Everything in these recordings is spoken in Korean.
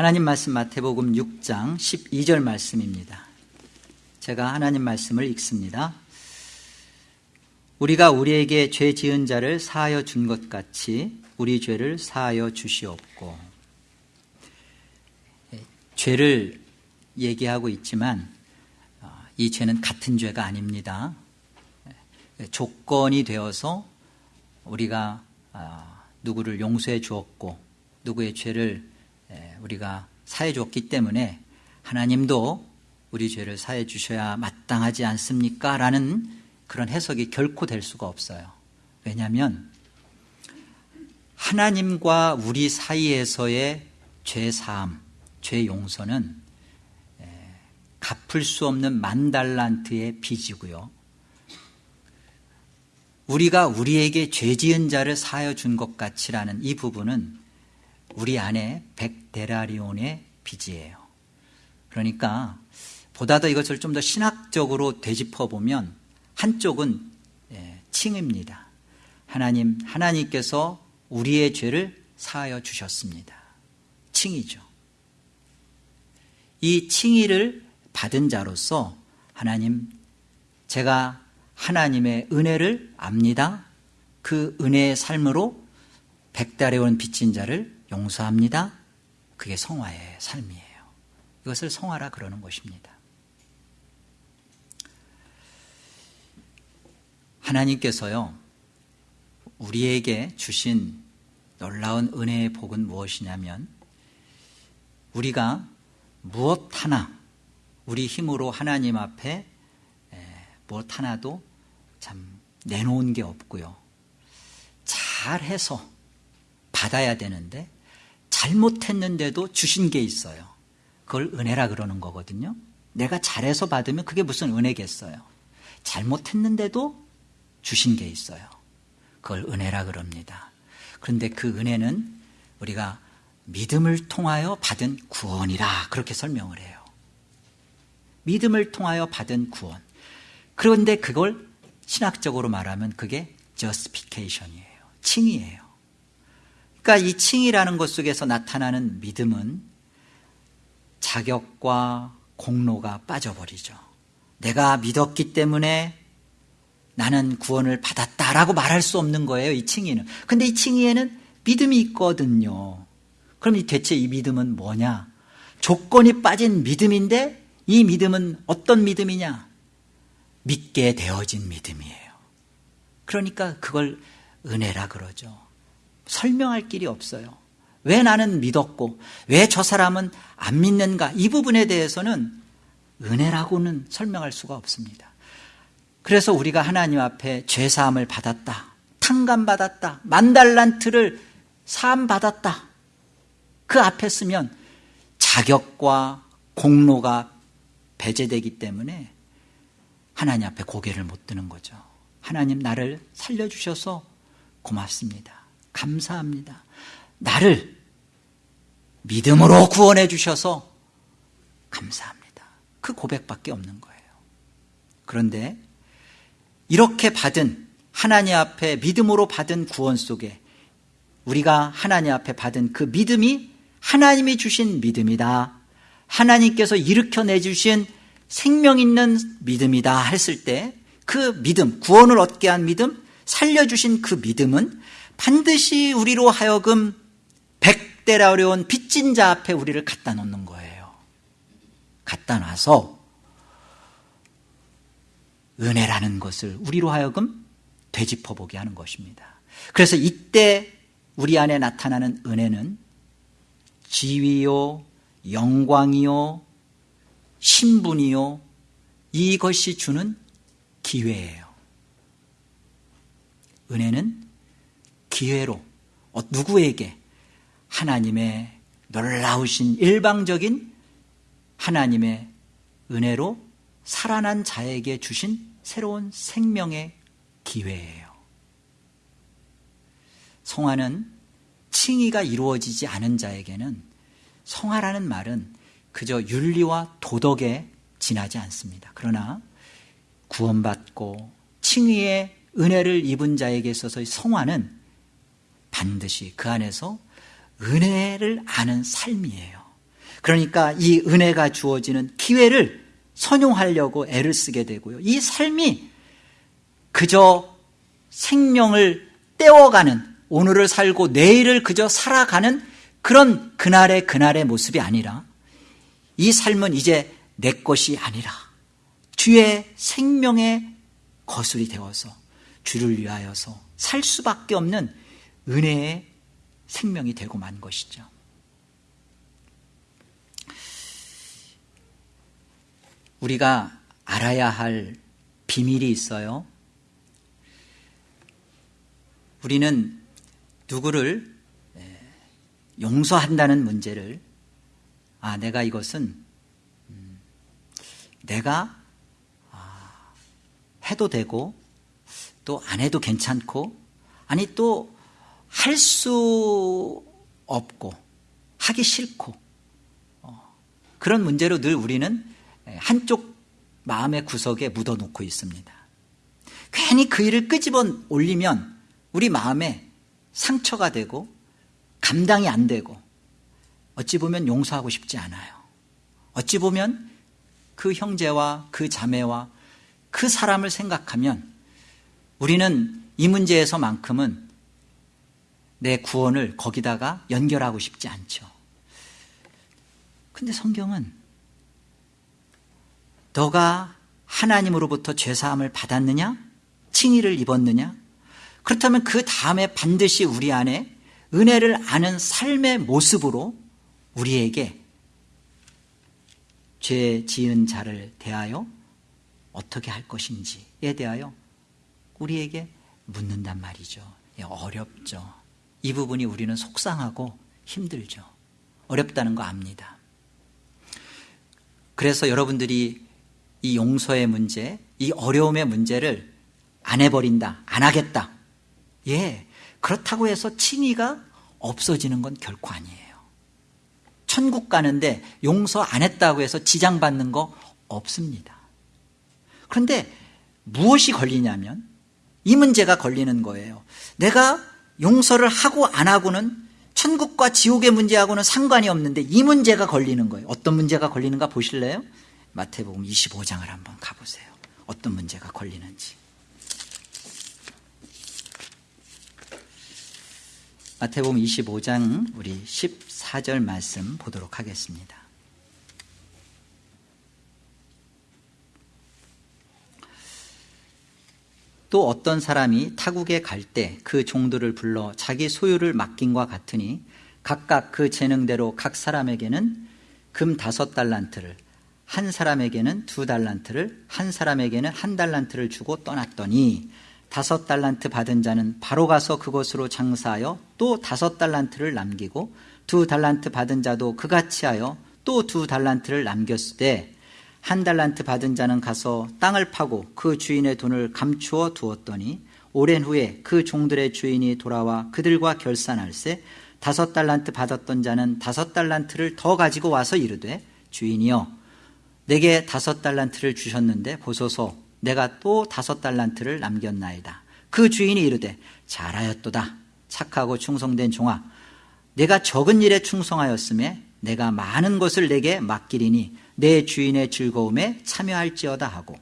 하나님 말씀 마태복음 6장 12절 말씀입니다. 제가 하나님 말씀을 읽습니다. 우리가 우리에게 죄 지은 자를 사하여 준 것 같이 우리 죄를 사하여 주시옵고 예, 죄를 얘기하고 있지만 어, 이 죄는 같은 죄가 아닙니다. 예, 조건이 되어서 우리가 아, 누구를 용서해 주었고 누구의 죄를 예, 우리가 사해 줬기 때문에 하나님도 우리 죄를 사해 주셔야 마땅하지 않습니까? 라는 그런 해석이 결코 될 수가 없어요. 왜냐하면 하나님과 우리 사이에서의 죄 사함, 죄 용서는 예, 갚을 수 없는 만 달란트의 빚이고요. 우리가 우리에게 죄 지은 자를 사하여 준 것 같이라는 이 부분은 우리 안에 백데라리온의 빚이에요. 그러니까 보다 더 이것을 좀 더 신학적으로 되짚어 보면 한쪽은 예, 칭입니다. 하나님, 하나님께서 우리의 죄를 사하여 주셨습니다. 칭이죠. 이 칭의를 받은 자로서 하나님, 제가 하나님의 은혜를 압니다. 그 은혜의 삶으로 백달에 온 빚진 자를 용서합니다. 그게 성화의 삶이에요. 이것을 성화라 그러는 것입니다. 하나님께서요, 우리에게 주신 놀라운 은혜의 복은 무엇이냐면, 우리가 무엇 하나, 우리 힘으로 하나님 앞에 무엇 하나도 참 내놓은 게 없고요. 잘해서 받아야 되는데, 잘못했는데도 주신 게 있어요. 그걸 은혜라 그러는 거거든요. 내가 잘해서 받으면 그게 무슨 은혜겠어요. 잘못했는데도 주신 게 있어요. 그걸 은혜라 그럽니다. 그런데 그 은혜는 우리가 믿음을 통하여 받은 구원이라 그렇게 설명을 해요. 믿음을 통하여 받은 구원. 그런데 그걸 신학적으로 말하면 그게 justification이에요. 칭이에요. 그러니까 이 칭이라는 것 속에서 나타나는 믿음은 자격과 공로가 빠져버리죠. 내가 믿었기 때문에 나는 구원을 받았다라고 말할 수 없는 거예요, 이 칭의는. 근데 이 칭의에는 믿음이 있거든요. 그럼 대체 이 믿음은 뭐냐? 조건이 빠진 믿음인데 이 믿음은 어떤 믿음이냐? 믿게 되어진 믿음이에요. 그러니까 그걸 은혜라 그러죠. 설명할 길이 없어요. 왜 나는 믿었고, 왜 저 사람은 안 믿는가? 이 부분에 대해서는 은혜라고는 설명할 수가 없습니다. 그래서 우리가 하나님 앞에 죄사함을 받았다. 탕감받았다. 만달란트를 사함받았다. 그 앞에 쓰면 자격과 공로가 배제되기 때문에 하나님 앞에 고개를 못 드는 거죠. 하나님 나를 살려주셔서 고맙습니다. 감사합니다. 나를 믿음으로 구원해 주셔서 감사합니다. 그 고백밖에 없는 거예요. 그런데 이렇게 받은 하나님 앞에 믿음으로 받은 구원 속에 우리가 하나님 앞에 받은 그 믿음이 하나님이 주신 믿음이다. 하나님께서 일으켜 내 주신 생명 있는 믿음이다 했을 때 그 믿음, 구원을 얻게 한 믿음, 살려주신 그 믿음은 반드시 우리로 하여금 백대라 어려운 빚진 자 앞에 우리를 갖다 놓는 거예요. 갖다 놔서 은혜라는 것을 우리로 하여금 되짚어 보게 하는 것입니다. 그래서 이때 우리 안에 나타나는 은혜는 지위요, 영광이요, 신분이요, 이것이 주는 기회예요. 은혜는 기회로 어, 누구에게 하나님의 놀라우신 일방적인 하나님의 은혜로 살아난 자에게 주신 새로운 생명의 기회예요. 성화는 칭의가 이루어지지 않은 자에게는 성화라는 말은 그저 윤리와 도덕에 지나지 않습니다. 그러나 구원받고 칭의의 은혜를 입은 자에게 있어서의 성화는 반드시 그 안에서 은혜를 아는 삶이에요. 그러니까 이 은혜가 주어지는 기회를 선용하려고 애를 쓰게 되고요. 이 삶이 그저 생명을 떼어가는 오늘을 살고 내일을 그저 살아가는 그런 그날의 그날의 모습이 아니라 이 삶은 이제 내 것이 아니라 주의 생명의 거술이 되어서 주를 위하여서 살 수밖에 없는 은혜의 생명이 되고 만 것이죠. 우리가 알아야 할 비밀이 있어요. 우리는 누구를 용서한다는 문제를 아 내가 이것은 음, 내가 아, 해도 되고 또 안 해도 괜찮고 아니 또 할 수 없고 하기 싫고 어, 그런 문제로 늘 우리는 한쪽 마음의 구석에 묻어놓고 있습니다. 괜히 그 일을 끄집어 올리면 우리 마음에 상처가 되고 감당이 안 되고 어찌 보면 용서하고 싶지 않아요. 어찌 보면 그 형제와 그 자매와 그 사람을 생각하면 우리는 이 문제에서만큼은 내 구원을 거기다가 연결하고 싶지 않죠. 근데 성경은 너가 하나님으로부터 죄사함을 받았느냐? 칭의를 입었느냐? 그렇다면 그 다음에 반드시 우리 안에 은혜를 아는 삶의 모습으로 우리에게 죄 지은 자를 대하여 어떻게 할 것인지에 대하여 우리에게 묻는단 말이죠. 예, 어렵죠. 이 부분이 우리는 속상하고 힘들죠. 어렵다는 거 압니다. 그래서 여러분들이 이 용서의 문제, 이 어려움의 문제를 안 해버린다, 안 하겠다. 예, 그렇다고 해서 칭의가 없어지는 건 결코 아니에요. 천국 가는데 용서 안 했다고 해서 지장받는 거 없습니다. 그런데 무엇이 걸리냐면 이 문제가 걸리는 거예요. 내가 용서를 하고 안 하고는 천국과 지옥의 문제하고는 상관이 없는데 이 문제가 걸리는 거예요. 어떤 문제가 걸리는가 보실래요? 마태복음 25장을 한번 가보세요. 어떤 문제가 걸리는지. 마태복음 25장 우리 14절 말씀 보도록 하겠습니다. 또 어떤 사람이 타국에 갈 때 그 종들을 불러 자기 소유를 맡긴과 같으니 각각 그 재능대로 각 사람에게는 금 다섯 달란트를 한 사람에게는 두 달란트를 한 사람에게는 한 달란트를 주고 떠났더니 다섯 달란트 받은 자는 바로 가서 그곳으로 장사하여 또 다섯 달란트를 남기고 두 달란트 받은 자도 그같이 하여 또 두 달란트를 남겼을 때 한 달란트 받은 자는 가서 땅을 파고 그 주인의 돈을 감추어 두었더니 오랜 후에 그 종들의 주인이 돌아와 그들과 결산할세 다섯 달란트 받았던 자는 다섯 달란트를 더 가지고 와서 이르되 주인이여 내게 다섯 달란트를 주셨는데 보소서 내가 또 다섯 달란트를 남겼나이다. 그 주인이 이르되 잘하였도다. 착하고 충성된 종아. 내가 적은 일에 충성하였음에 내가 많은 것을 내게 맡기리니 내 주인의 즐거움에 참여할지어다 하고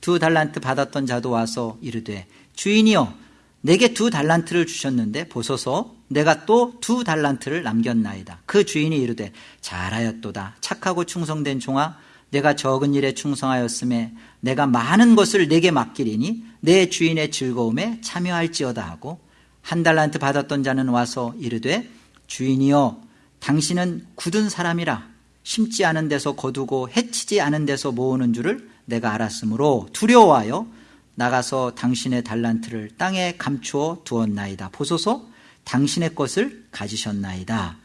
두 달란트 받았던 자도 와서 이르되 주인이여 내게 두 달란트를 주셨는데 보소서 내가 또 두 달란트를 남겼나이다. 그 주인이 이르되 잘하였도다. 착하고 충성된 종아 내가 적은 일에 충성하였음에 내가 많은 것을 내게 맡기리니 내 주인의 즐거움에 참여할지어다 하고 한 달란트 받았던 자는 와서 이르되 주인이여 당신은 굳은 사람이라 심지 않은 데서 거두고 해치지 않은 데서 모으는 줄을 내가 알았으므로 두려워하여 나가서 당신의 달란트를 땅에 감추어 두었나이다. 보소서 당신의 것을 가지셨나이다.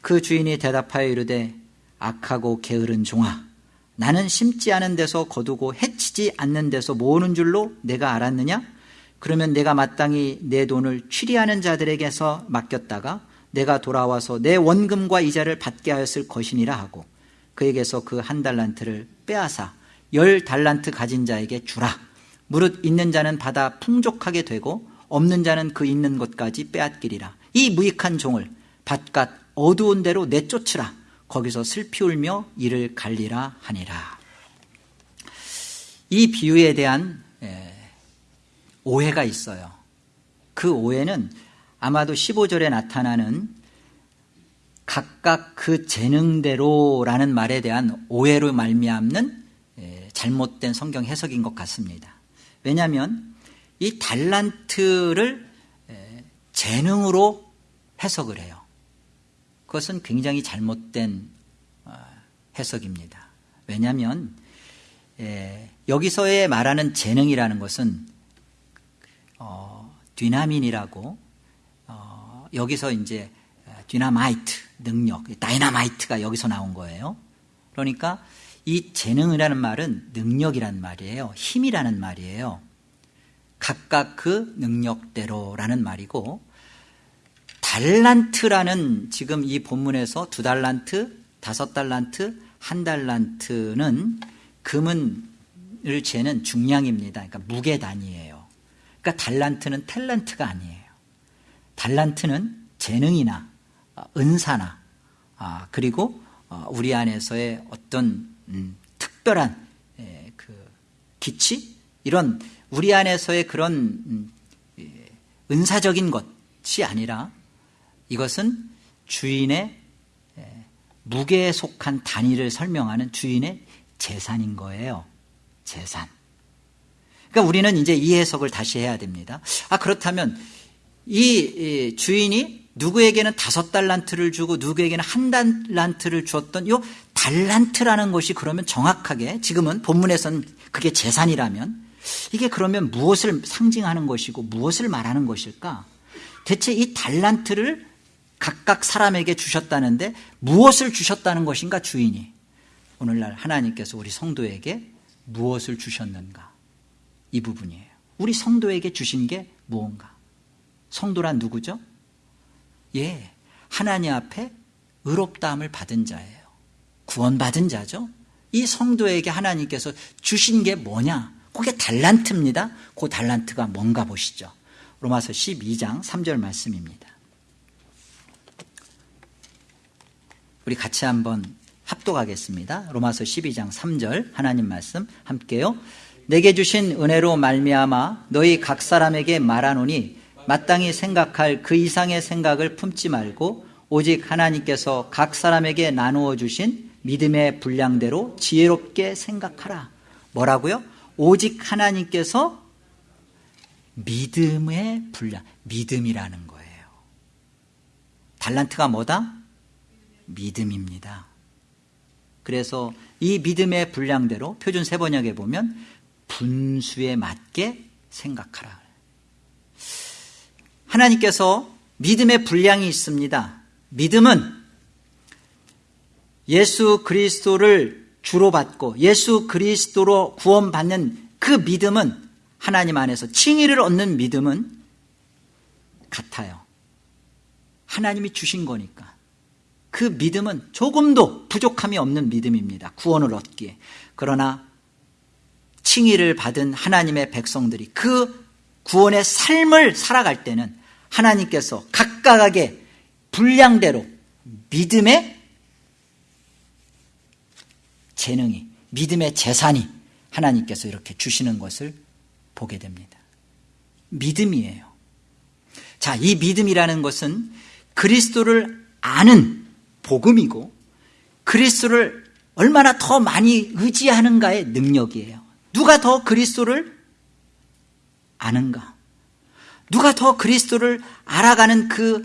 그 주인이 대답하여 이르되 악하고 게으른 종아 나는 심지 않은 데서 거두고 해치지 않는 데서 모으는 줄로 내가 알았느냐? 그러면 내가 마땅히 내 돈을 취리하는 자들에게서 맡겼다가 내가 돌아와서 내 원금과 이자를 받게 하였을 것이니라 하고 그에게서 그 한 달란트를 빼앗아 열 달란트 가진 자에게 주라. 무릇 있는 자는 받아 풍족하게 되고 없는 자는 그 있는 것까지 빼앗기리라. 이 무익한 종을 바깥 어두운 데로 내쫓으라. 거기서 슬피 울며 이를 갈리라 하니라. 이 비유에 대한 오해가 있어요. 그 오해는 아마도 15절에 나타나는 각각 그 재능대로라는 말에 대한 오해로 말미암는 잘못된 성경 해석인 것 같습니다. 왜냐하면 이 달란트를 재능으로 해석을 해요. 그것은 굉장히 잘못된 어, 해석입니다. 왜냐하면 여기서의 말하는 재능이라는 것은 어, δύναμιν이라고 어, 여기서 이제 디나마이트 능력, 다이나마이트가 여기서 나온 거예요. 그러니까 이 재능이라는 말은 능력이란 말이에요. 힘이라는 말이에요. 각각 그 능력대로라는 말이고 달란트라는 지금 이 본문에서 두 달란트, 다섯 달란트, 한 달란트는 금은을 재는 중량입니다. 그러니까 무게 단위예요. 그러니까 달란트는 탤런트가 아니에요. 달란트는 재능이나 어, 은사나 아, 그리고 어, 우리 안에서의 어떤 음, 특별한 그 기치 이런 우리 안에서의 그런 음, 은사적인 것이 아니라 이것은 주인의 무게에 속한 단위를 설명하는 주인의 재산인 거예요. 재산. 그러니까 우리는 이제 이 해석을 다시 해야 됩니다. 아, 그렇다면 이 주인이 누구에게는 다섯 달란트를 주고 누구에게는 한 달란트를 주었던 요 달란트라는 것이 그러면 정확하게 지금은 본문에서는 그게 재산이라면 이게 그러면 무엇을 상징하는 것이고 무엇을 말하는 것일까? 대체 이 달란트를 각각 사람에게 주셨다는데 무엇을 주셨다는 것인가 주인이 오늘날 하나님께서 우리 성도에게 무엇을 주셨는가 이 부분이에요 우리 성도에게 주신 게 무언가 성도란 누구죠? 예, 하나님 앞에 의롭다함을 받은 자예요. 구원받은 자죠. 이 성도에게 하나님께서 주신 게 뭐냐? 그게 달란트입니다. 그 달란트가 뭔가 보시죠. 로마서 12장 3절 말씀입니다. 우리 같이 한번 합독하겠습니다. 로마서 12장 3절 하나님 말씀 함께요. 내게 주신 은혜로 말미암아 너희 각 사람에게 말하노니 마땅히 생각할 그 이상의 생각을 품지 말고 오직 하나님께서 각 사람에게 나누어 주신 믿음의 분량대로 지혜롭게 생각하라. 뭐라고요? 오직 하나님께서 믿음의 분량, 믿음이라는 거예요. 달란트가 뭐다? 믿음입니다. 그래서 이 믿음의 분량대로 표준 세번역에 보면 분수에 맞게 생각하라. 하나님께서 믿음의 분량이 있습니다. 믿음은 예수 그리스도를 주로 받고 예수 그리스도로 구원받는 그 믿음은 하나님 안에서 칭의를 얻는 믿음은 같아요. 하나님이 주신 거니까. 그 믿음은 조금도 부족함이 없는 믿음입니다. 구원을 얻기에. 그러나 칭의를 받은 하나님의 백성들이 그 구원의 삶을 살아갈 때는 하나님께서 각각하게 분량대로 믿음의 재능이, 믿음의 재산이 하나님께서 이렇게 주시는 것을 보게 됩니다. 믿음이에요. 자, 이 믿음이라는 것은 그리스도를 아는 복음이고 그리스도를 얼마나 더 많이 의지하는가의 능력이에요. 누가 더 그리스도를 아는가? 누가 더 그리스도를 알아가는 그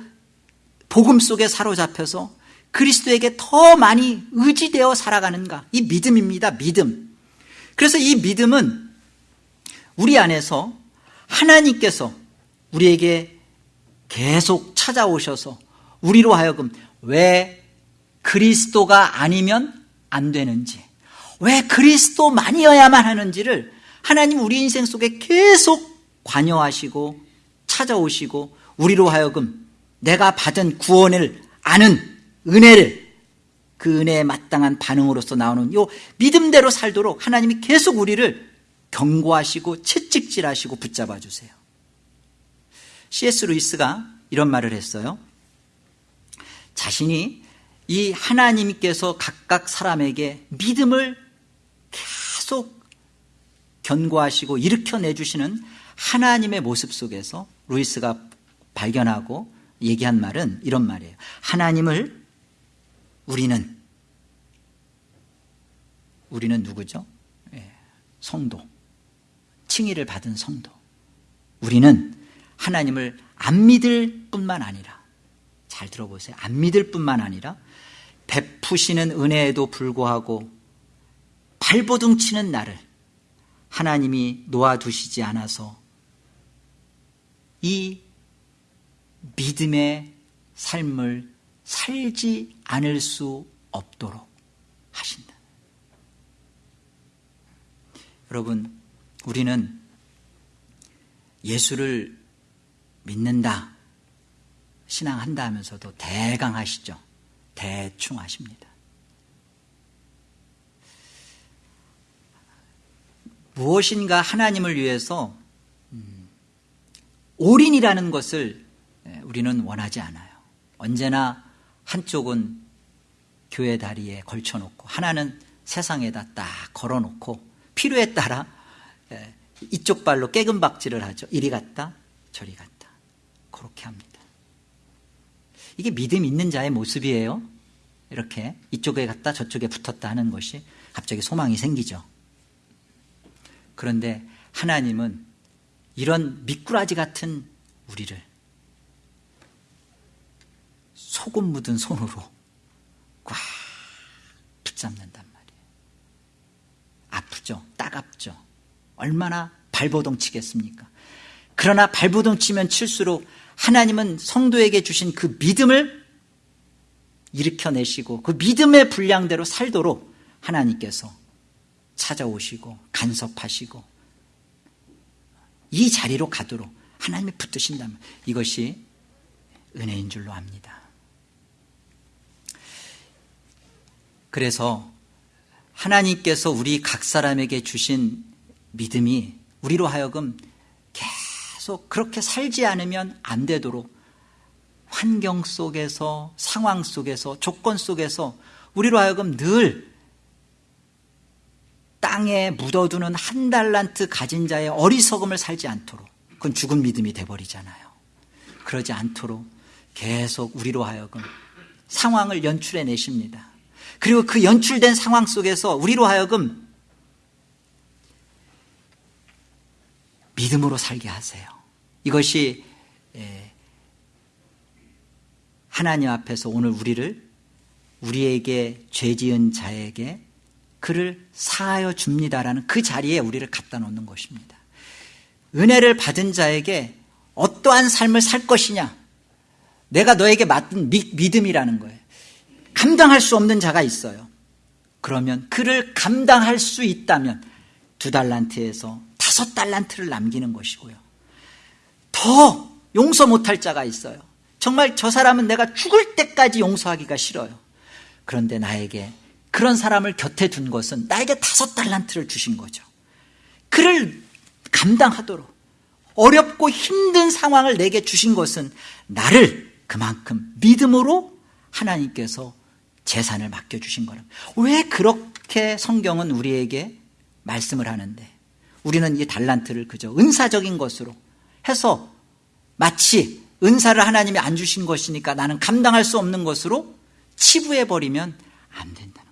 복음 속에 사로잡혀서 그리스도에게 더 많이 의지되어 살아가는가? 이 믿음입니다. 믿음. 그래서 이 믿음은 우리 안에서 하나님께서 우리에게 계속 찾아오셔서 우리로 하여금 왜 그리스도가 아니면 안 되는지 왜 그리스도만이어야만 하는지를 하나님 우리 인생 속에 계속 관여하시고 찾아오시고 우리로 하여금 내가 받은 구원을 아는 은혜를 그 은혜에 마땅한 반응으로서 나오는 요 믿음대로 살도록 하나님이 계속 우리를 경고하시고 채찍질하시고 붙잡아 주세요. C.S. 루이스가 이런 말을 했어요. 자신이 이 하나님께서 각각 사람에게 믿음을 계속 견고하시고 일으켜내주시는 하나님의 모습 속에서 루이스가 발견하고 얘기한 말은 이런 말이에요. 하나님을 우리는 우리는 누구죠? 예, 성도. 칭의를 받은 성도. 우리는 하나님을 안 믿을 뿐만 아니라 잘 들어보세요. 안 믿을 뿐만 아니라 베푸시는 은혜에도 불구하고 발버둥 치는 나를 하나님이 놓아두시지 않아서 이 믿음의 삶을 살지 않을 수 없도록 하신다. 여러분, 우리는 예수를 믿는다, 신앙한다 하면서도 대강 하시죠. 대충 하십니다. 무엇인가 하나님을 위해서 음, 올인이라는 것을 예, 우리는 원하지 않아요. 언제나 한쪽은 교회 다리에 걸쳐놓고 하나는 세상에다 딱 걸어놓고 필요에 따라 예, 이쪽 발로 깨금박질을 하죠. 이리 갔다 저리 갔다 그렇게 합니다. 이게 믿음 있는 자의 모습이에요. 이렇게 이쪽에 갔다 저쪽에 붙었다 하는 것이 갑자기 소망이 생기죠. 그런데 하나님은 이런 미꾸라지 같은 우리를 소금 묻은 손으로 꽉 붙잡는단 말이에요. 아프죠? 따갑죠? 얼마나 발버둥 치겠습니까? 그러나 발버둥 치면 칠수록 하나님은 성도에게 주신 그 믿음을 일으켜내시고 그 믿음의 분량대로 살도록 하나님께서 찾아오시고 간섭하시고 이 자리로 가도록 하나님이 붙드신다면 이것이 은혜인 줄로 압니다. 그래서 하나님께서 우리 각 사람에게 주신 믿음이 우리로 하여금 계속 그렇게 살지 않으면 안 되도록 환경 속에서 상황 속에서 조건 속에서 우리로 하여금 늘 땅에 묻어두는 한 달란트 가진 자의 어리석음을 살지 않도록 그건 죽은 믿음이 돼버리잖아요. 그러지 않도록 계속 우리로 하여금 상황을 연출해 내십니다. 그리고 그 연출된 상황 속에서 우리로 하여금 믿음으로 살게 하세요. 이것이 하나님 앞에서 오늘 우리를 우리에게 죄 지은 자에게 그를 사하여 줍니다라는 그 자리에 우리를 갖다 놓는 것입니다. 은혜를 받은 자에게 어떠한 삶을 살 것이냐? 내가 너에게 맡은 믿음이라는 거예요. 감당할 수 없는 자가 있어요. 그러면 그를 감당할 수 있다면 두 달란트에서 다섯 달란트를 남기는 것이고요. 더 용서 못할 자가 있어요. 정말 저 사람은 내가 죽을 때까지 용서하기가 싫어요. 그런데 나에게 그런 사람을 곁에 둔 것은 나에게 다섯 달란트를 주신 거죠. 그를 감당하도록 어렵고 힘든 상황을 내게 주신 것은 나를 그만큼 믿음으로 하나님께서 재산을 맡겨주신 거라. 왜 그렇게 성경은 우리에게 말씀을 하는데 우리는 이 달란트를 그저 은사적인 것으로 해서 마치 은사를 하나님이 안 주신 것이니까 나는 감당할 수 없는 것으로 치부해 버리면 안 거예요.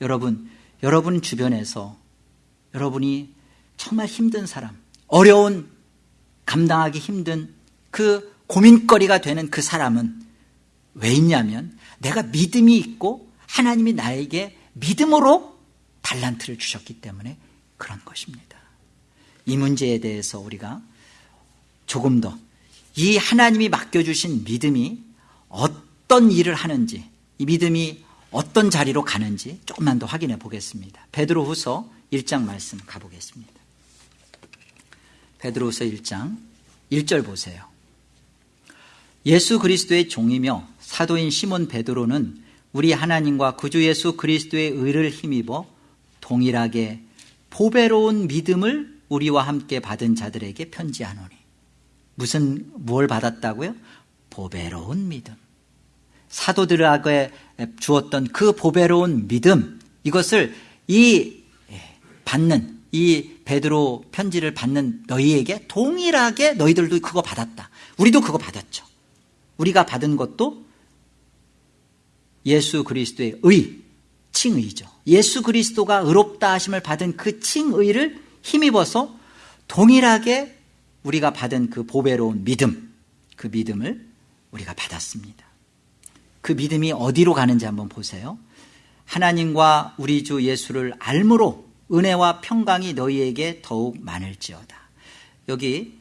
여러분, 여러분 주변에서 여러분이 정말 힘든 사람, 어려운 감당하기 힘든 그 고민거리가 되는 그 사람은 왜 있냐면 내가 믿음이 있고 하나님이 나에게 믿음으로 달란트를 주셨기 때문에 그런 것입니다. 이 문제에 대해서 우리가 조금 더 이 하나님이 맡겨주신 믿음이 어떤 일을 하는지 이 믿음이 어떤 자리로 가는지 조금만 더 확인해 보겠습니다. 베드로 후서 1장 말씀 가보겠습니다. 베드로 후서 1장 1절 보세요. 예수 그리스도의 종이며 사도인 시몬 베드로는 우리 하나님과 구주 예수 그리스도의 의를 힘입어 동일하게 보배로운 믿음을 우리와 함께 받은 자들에게 편지하노니 무슨 뭘 받았다고요? 보배로운 믿음. 사도들에게 주었던 그 보배로운 믿음 이것을 이 받는 이 베드로 편지를 받는 너희에게 동일하게 너희들도 그거 받았다. 우리도 그거 받았죠. 우리가 받은 것도 예수 그리스도의 의, 칭의죠. 예수 그리스도가 의롭다 하심을 받은 그 칭의를 힘입어서 동일하게 우리가 받은 그 보배로운 믿음, 그 믿음을 우리가 받았습니다. 그 믿음이 어디로 가는지 한번 보세요. 하나님과 우리 주 예수를 알므로 은혜와 평강이 너희에게 더욱 많을지어다. 여기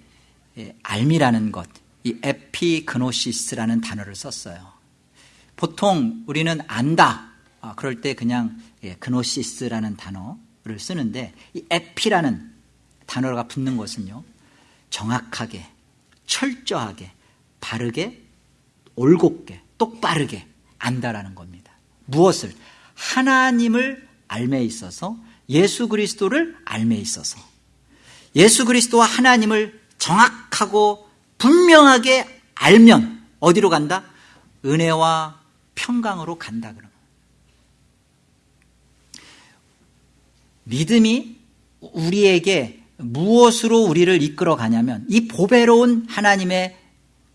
예, 알미라는 것, 이 에피그노시스라는 단어를 썼어요. 보통 우리는 안다. 아, 그럴 때 그냥 예, 그노시스라는 단어를 쓰는데 이 에피라는 단어가 붙는 것은요. 정확하게, 철저하게, 바르게, 올곧게, 똑바르게 안다라는 겁니다. 무엇을? 하나님을 알매 있어서 예수 그리스도를 알매 있어서 예수 그리스도와 하나님을 정확하고 분명하게 알면 어디로 간다? 은혜와 평강으로 간다 그러면 믿음이 우리에게 무엇으로 우리를 이끌어 가냐면 이 보배로운 하나님의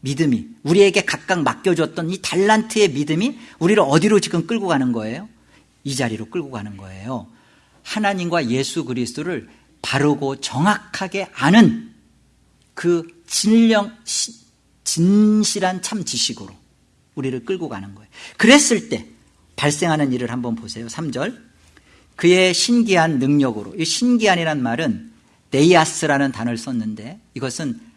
믿음이 우리에게 각각 맡겨줬던 이 달란트의 믿음이 우리를 어디로 지금 끌고 가는 거예요? 이 자리로 끌고 가는 거예요. 하나님과 예수 그리스도를 바르고 정확하게 아는 그 진령 진실한 참 지식으로 우리를 끌고 가는 거예요. 그랬을 때 발생하는 일을 한번 보세요. 3절. 그의 신기한 능력으로 이 신기한이란 말은 네이아스라는 단어를 썼는데 이것은 아,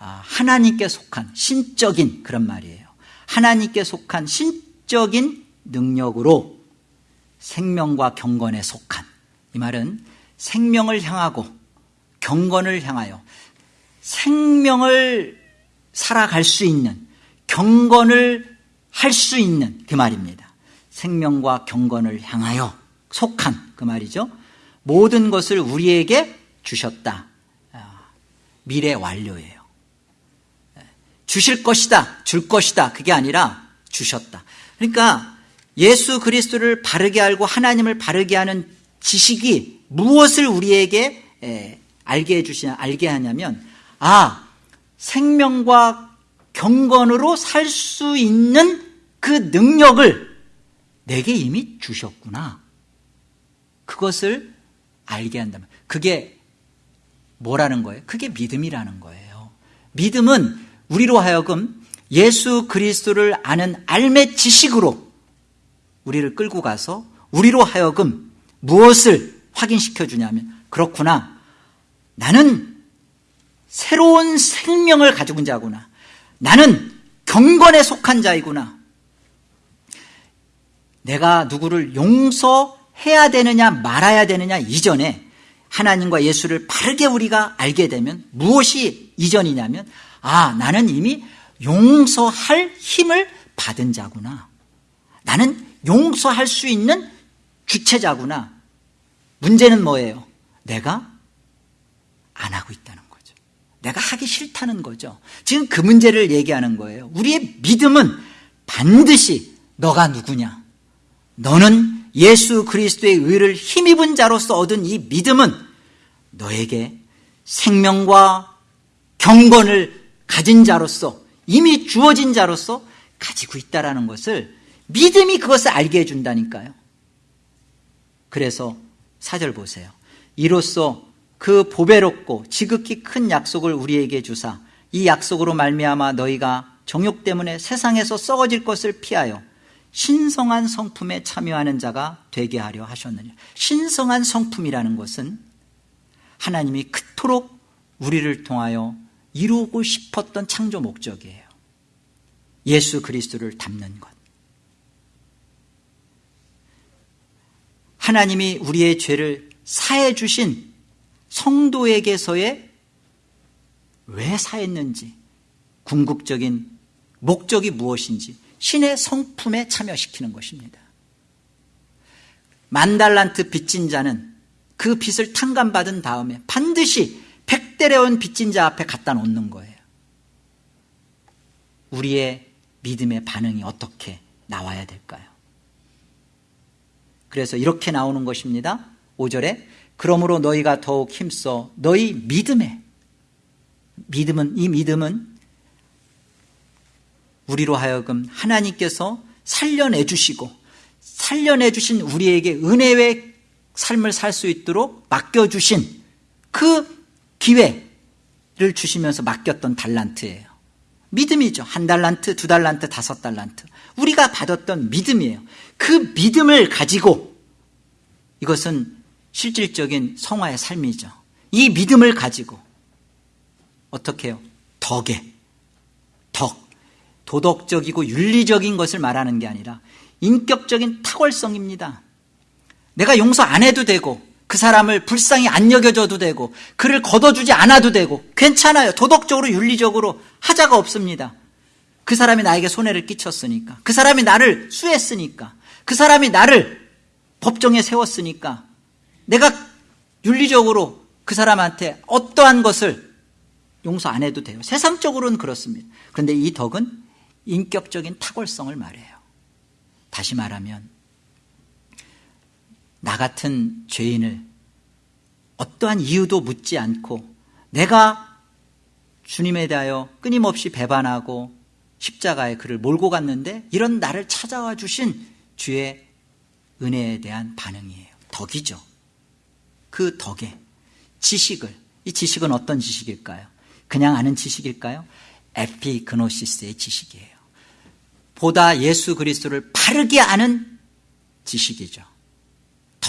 하나님께 속한 신적인 그런 말이에요. 하나님께 속한 신적인 능력으로 생명과 경건에 속한 이 말은 생명을 향하고 경건을 향하여 생명을 살아갈 수 있는 경건을 할 수 있는 그 말입니다. 생명과 경건을 향하여 속한 그 말이죠. 모든 것을 우리에게 주셨다. 아, 미래 완료예요. 주실 것이다, 줄 것이다. 그게 아니라 주셨다. 그러니까 예수 그리스도를 바르게 알고 하나님을 바르게 하는 지식이 무엇을 우리에게 알게 해주시냐, 알게 하냐면, 아, 생명과 경건으로 살 수 있는 그 능력을 내게 이미 주셨구나. 그것을 알게 한다면. 그게 뭐라는 거예요? 그게 믿음이라는 거예요. 믿음은 우리로 하여금 예수 그리스도를 아는 알매 지식으로 우리를 끌고 가서 우리로 하여금 무엇을 확인시켜 주냐면 그렇구나. 나는 새로운 생명을 가지고 있는 자구나. 나는 경건에 속한 자이구나. 내가 누구를 용서해야 되느냐 말아야 되느냐 이전에 하나님과 예수를 바르게 우리가 알게 되면 무엇이 이전이냐면 아 나는 이미 용서할 힘을 받은 자구나. 나는 용서할 수 있는 주체자구나. 문제는 뭐예요? 내가 안 하고 있다는 거죠. 내가 하기 싫다는 거죠. 지금 그 문제를 얘기하는 거예요. 우리의 믿음은 반드시 너가 누구냐? 너는 예수 그리스도의 의를 힘입은 자로서 얻은 이 믿음은 너에게 생명과 경건을 가진 자로서 이미 주어진 자로서 가지고 있다라는 것을 믿음이 그것을 알게 해준다니까요. 그래서 사절 보세요. 이로써 그 보배롭고 지극히 큰 약속을 우리에게 주사 이 약속으로 말미암아 너희가 정욕 때문에 세상에서 썩어질 것을 피하여 신성한 성품에 참여하는 자가 되게 하려 하셨느냐. 신성한 성품이라는 것은 하나님이 그토록 우리를 통하여 이루고 싶었던 창조 목적이에요. 예수 그리스도를 담는 것. 하나님이 우리의 죄를 사해 주신 성도에게서의 왜 사했는지 궁극적인 목적이 무엇인지 신의 성품에 참여시키는 것입니다. 만달란트 빚진 자는 그 빚을 탕감받은 다음에 반드시 백대레온 빚진 자 앞에 갖다 놓는 거예요. 우리의 믿음의 반응이 어떻게 나와야 될까요? 그래서 이렇게 나오는 것입니다. 5절에 그러므로 너희가 더욱 힘써 너희 믿음에 믿음은 이 믿음은 우리로 하여금 하나님께서 살려내 주시고 살려내 주신 우리에게 은혜의 삶을 살 수 있도록 맡겨 주신 그 기회를 주시면서 맡겼던 달란트예요. 믿음이죠. 한 달란트, 두 달란트, 다섯 달란트. 우리가 받았던 믿음이에요. 그 믿음을 가지고 이것은 실질적인 성화의 삶이죠. 이 믿음을 가지고 어떻게 해요? 덕에 덕 도덕적이고 윤리적인 것을 말하는 게 아니라 인격적인 탁월성입니다. 내가 용서 안 해도 되고 그 사람을 불쌍히 안 여겨줘도 되고 그를 걷어주지 않아도 되고 괜찮아요. 도덕적으로 윤리적으로 하자가 없습니다. 그 사람이 나에게 손해를 끼쳤으니까 그 사람이 나를 수했으니까 그 사람이 나를 법정에 세웠으니까 내가 윤리적으로 그 사람한테 어떠한 것을 용서 안 해도 돼요. 세상적으로는 그렇습니다. 그런데 이 덕은 인격적인 탁월성을 말해요. 다시 말하면 나 같은 죄인을 어떠한 이유도 묻지 않고 내가 주님에 대하여 끊임없이 배반하고 십자가에 그를 몰고 갔는데 이런 나를 찾아와 주신 주의 은혜에 대한 반응이에요. 덕이죠. 그 덕에 지식을 이 지식은 어떤 지식일까요? 그냥 아는 지식일까요? 에피그노시스의 지식이에요. 보다 예수 그리스도를 바르게 아는 지식이죠.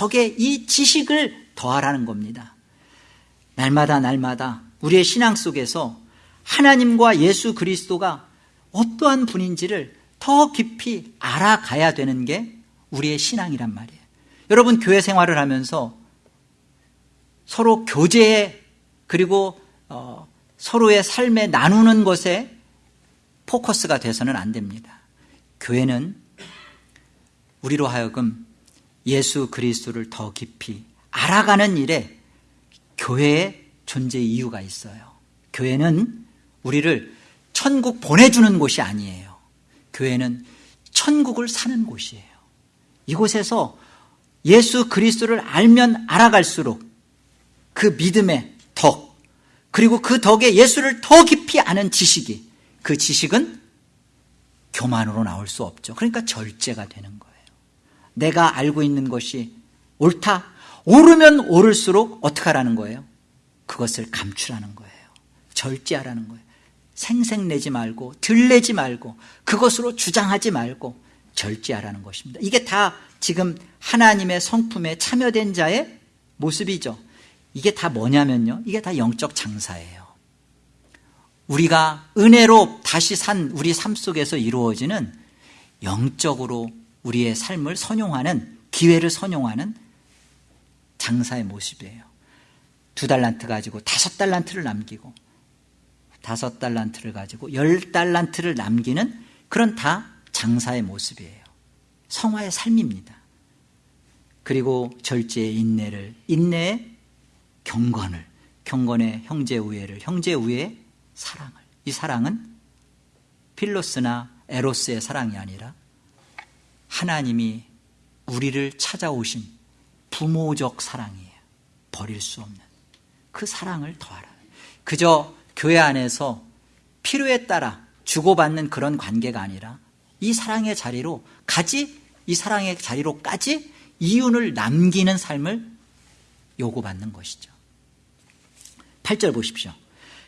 덕에 이 지식을 더하라는 겁니다. 날마다 날마다 우리의 신앙 속에서 하나님과 예수 그리스도가 어떠한 분인지를 더 깊이 알아가야 되는 게 우리의 신앙이란 말이에요. 여러분 교회 생활을 하면서 서로 교제에 그리고 어, 서로의 삶에 나누는 것에 포커스가 돼서는 안 됩니다. 교회는 우리로 하여금 예수 그리스도를 더 깊이 알아가는 일에 교회의 존재 이유가 있어요. 교회는 우리를 천국 보내주는 곳이 아니에요. 교회는 천국을 사는 곳이에요. 이곳에서 예수 그리스도를 알면 알아갈수록 그 믿음의 덕, 그리고 그 덕에 예수를 더 깊이 아는 지식이, 그 지식은 교만으로 나올 수 없죠. 그러니까 절제가 되는 거예요. 내가 알고 있는 것이 옳다. 오르면 오를수록 어떻게 하라는 거예요? 그것을 감추라는 거예요. 절제하라는 거예요. 생색내지 말고 들내지 말고 그것으로 주장하지 말고 절제하라는 것입니다. 이게 다 지금 하나님의 성품에 참여된 자의 모습이죠. 이게 다 뭐냐면요. 이게 다 영적 장사예요. 우리가 은혜로 다시 산 우리 삶 속에서 이루어지는 영적으로 우리의 삶을 선용하는 기회를 선용하는 장사의 모습이에요. 두 달란트 가지고 다섯 달란트를 남기고 다섯 달란트를 가지고 열 달란트를 남기는 그런 다 장사의 모습이에요. 성화의 삶입니다. 그리고 절제의 인내를 인내의 경건을 경건의 형제 우애를 형제 우애의 사랑을 이 사랑은 필로스나 에로스의 사랑이 아니라 하나님이 우리를 찾아오신 부모적 사랑이에요. 버릴 수 없는 그 사랑을 더하라. 그저 교회 안에서 필요에 따라 주고받는 그런 관계가 아니라 이 사랑의 자리로 가지 이 사랑의 자리로까지 이윤을 남기는 삶을 요구받는 것이죠. 8절 보십시오.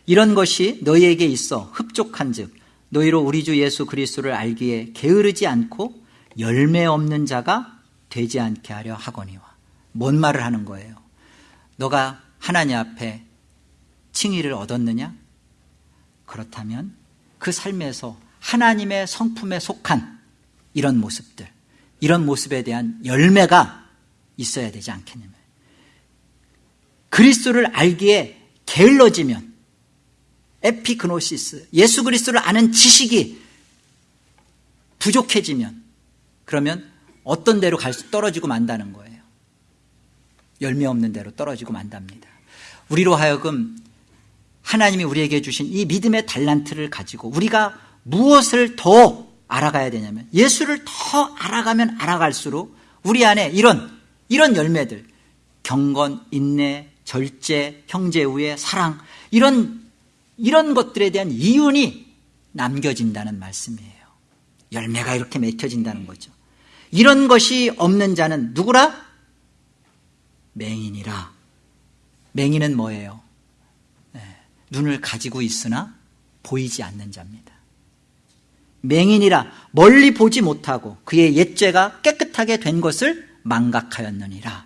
이런 것이 너희에게 있어 흡족한즉 너희로 우리 주 예수 그리스도를 알기에 게으르지 않고 열매 없는 자가 되지 않게 하려 하거니와 뭔 말을 하는 거예요? 너가 하나님 앞에 칭의를 얻었느냐? 그렇다면 그 삶에서 하나님의 성품에 속한 이런 모습들, 이런 모습에 대한 열매가 있어야 되지 않겠느냐. 그리스도를 알기에 게을러지면 에피그노시스, 예수 그리스도를 아는 지식이 부족해지면 그러면 어떤 데로 갈 수 떨어지고 만다는 거예요. 열매 없는 대로 떨어지고 만답니다. 우리로 하여금 하나님이 우리에게 주신 이 믿음의 달란트를 가지고 우리가 무엇을 더 알아가야 되냐면 예수를 더 알아가면 알아갈수록 우리 안에 이런 이런 열매들 경건, 인내, 절제, 형제 우애, 사랑 이런 이런 것들에 대한 이윤이 남겨진다는 말씀이에요. 열매가 이렇게 맺혀진다는 거죠. 이런 것이 없는 자는 누구라? 맹인이라. 맹인은 뭐예요? 네, 눈을 가지고 있으나 보이지 않는 자입니다. 맹인이라 멀리 보지 못하고 그의 옛죄가 깨끗하게 된 것을 망각하였느니라.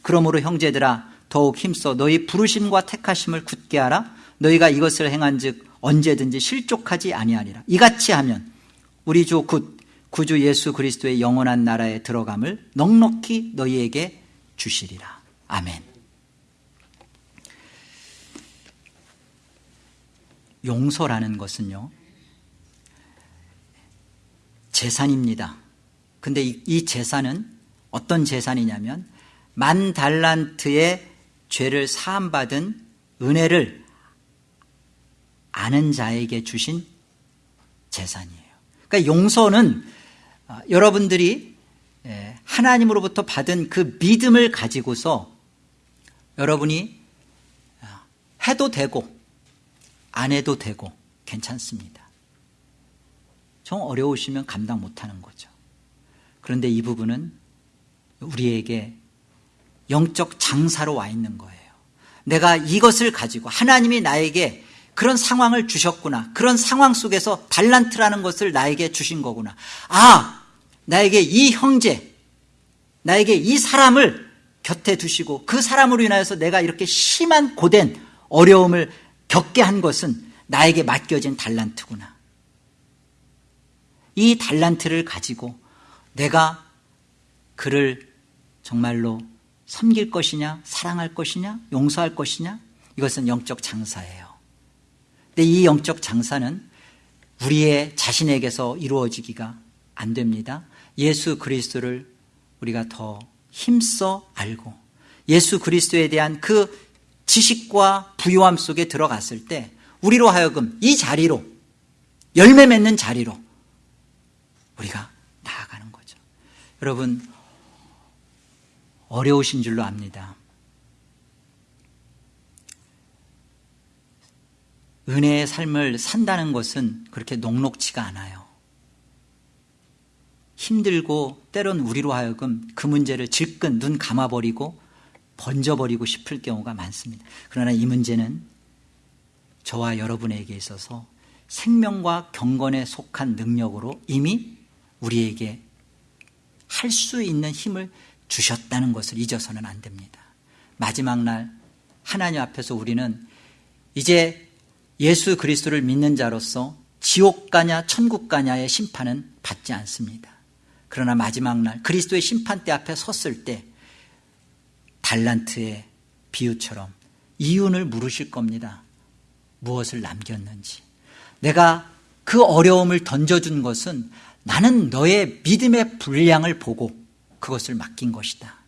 그러므로 형제들아 더욱 힘써 너희 부르심과 택하심을 굳게 하라. 너희가 이것을 행한 즉 언제든지 실족하지 아니하리라. 이같이 하면 우리 주곧 구주 예수 그리스도의 영원한 나라에 들어감을 넉넉히 너희에게 주시리라. 아멘. 용서라는 것은요, 재산입니다. 근데 이, 재산은 어떤 재산이냐면, 만 달란트의 죄를 사함받은 은혜를 아는 자에게 주신 재산이에요. 그러니까 용서는 어, 여러분들이 예, 하나님으로부터 받은 그 믿음을 가지고서 여러분이 어, 해도 되고 안 해도 되고 괜찮습니다. 좀 어려우시면 감당 못하는 거죠. 그런데 이 부분은 우리에게 영적 장사로 와 있는 거예요. 내가 이것을 가지고 하나님이 나에게 그런 상황을 주셨구나. 그런 상황 속에서 달란트라는 것을 나에게 주신 거구나. 아, 나에게 이 형제, 나에게 이 사람을 곁에 두시고 그 사람으로 인하여서 내가 이렇게 심한 고된 어려움을 겪게 한 것은 나에게 맡겨진 달란트구나. 이 달란트를 가지고 내가 그를 정말로 섬길 것이냐, 사랑할 것이냐, 용서할 것이냐, 이것은 영적 장사예요. 근데 이 영적 장사는 우리의 자신에게서 이루어지기가 안 됩니다. 예수 그리스도를 우리가 더 힘써 알고 예수 그리스도에 대한 그 지식과 부유함 속에 들어갔을 때 우리로 하여금 이 자리로 열매 맺는 자리로 우리가 나아가는 거죠. 여러분 어려우신 줄로 압니다. 은혜의 삶을 산다는 것은 그렇게 녹록치가 않아요. 힘들고 때론 우리로 하여금 그 문제를 질끈 눈 감아버리고 번져버리고 싶을 경우가 많습니다. 그러나 이 문제는 저와 여러분에게 있어서 생명과 경건에 속한 능력으로 이미 우리에게 할 수 있는 힘을 주셨다는 것을 잊어서는 안 됩니다. 마지막 날 하나님 앞에서 우리는 이제 예수 그리스도를 믿는 자로서 지옥 가냐 천국 가냐의 심판은 받지 않습니다. 그러나 마지막 날 그리스도의 심판대 앞에 섰을 때 달란트의 비유처럼 이윤을 물으실 겁니다. 무엇을 남겼는지. 내가 그 어려움을 던져준 것은 나는 너의 믿음의 분량을 보고 그것을 맡긴 것이다.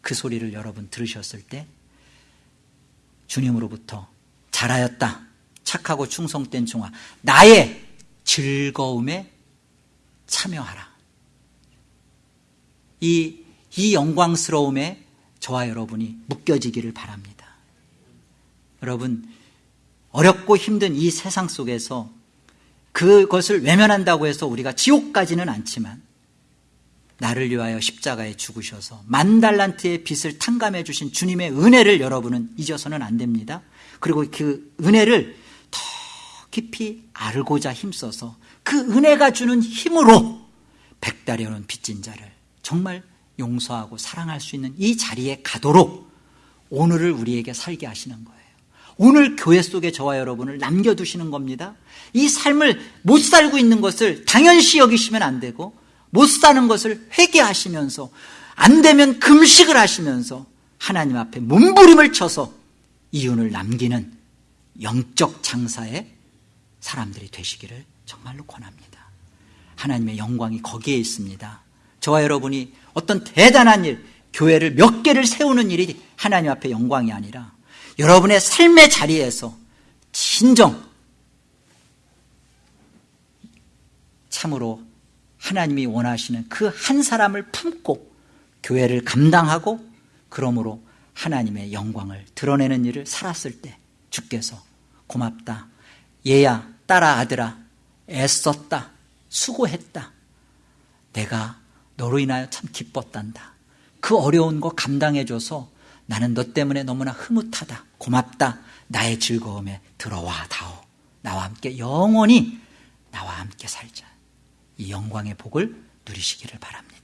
그 소리를 여러분 들으셨을 때 주님으로부터 잘하였다. 착하고 충성된 종아. 나의 즐거움에 참여하라. 이, 이 영광스러움에 저와 여러분이 묶여지기를 바랍니다. 여러분, 어렵고 힘든 이 세상 속에서 그것을 외면한다고 해서 우리가 지옥까지는 않지만 나를 위하여 십자가에 죽으셔서 만 달란트의 빚을 탕감해 주신 주님의 은혜를 여러분은 잊어서는 안 됩니다. 그리고 그 은혜를 더 깊이 알고자 힘써서 그 은혜가 주는 힘으로 백달여는 빚진 자를 정말 용서하고 사랑할 수 있는 이 자리에 가도록 오늘을 우리에게 살게 하시는 거예요. 오늘 교회 속에 저와 여러분을 남겨두시는 겁니다. 이 삶을 못 살고 있는 것을 당연시 여기시면 안 되고 못 사는 것을 회개하시면서 안 되면 금식을 하시면서 하나님 앞에 몸부림을 쳐서 이윤을 남기는 영적 장사의 사람들이 되시기를 정말로 권합니다. 하나님의 영광이 거기에 있습니다. 저와 여러분이 어떤 대단한 일, 교회를 몇 개를 세우는 일이 하나님 앞에 영광이 아니라 여러분의 삶의 자리에서 진정 참으로 하나님이 원하시는 그 한 사람을 품고 교회를 감당하고 그러므로 하나님의 영광을 드러내는 일을 살았을 때 주께서 고맙다. 얘야, 딸아, 아들아, 애썼다. 수고했다. 내가 너로 인하여 참 기뻤단다. 그 어려운 거 감당해줘서 나는 너 때문에 너무나 흐뭇하다. 고맙다. 나의 즐거움에 들어와 다오. 나와 함께 영원히 나와 함께 살자. 이 영광의 복을 누리시기를 바랍니다.